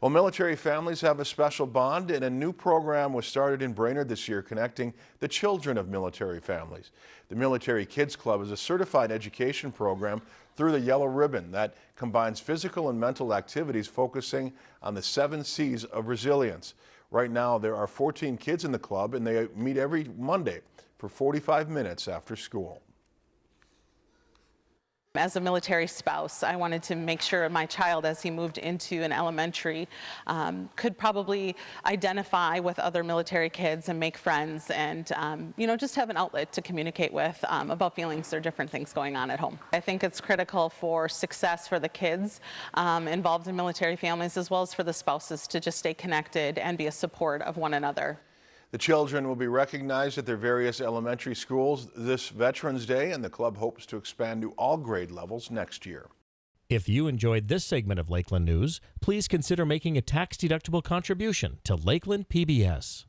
Well, military families have a special bond and a new program was started in Brainerd this year connecting the children of military families. The Military Kids Club is a certified education program through the Yellow Ribbon that combines physical and mental activities focusing on the seven C's of resilience. Right now, there are 14 kids in the club and they meet every Monday for 45 minutes after school. As a military spouse, I wanted to make sure my child, as he moved into an elementary, um, could probably identify with other military kids and make friends and, um, you know, just have an outlet to communicate with um, about feelings or different things going on at home. I think it's critical for success for the kids um, involved in military families as well as for the spouses to just stay connected and be a support of one another. The children will be recognized at their various elementary schools this Veterans Day, and the club hopes to expand to all grade levels next year. If you enjoyed this segment of Lakeland News, please consider making a tax-deductible contribution to Lakeland PBS.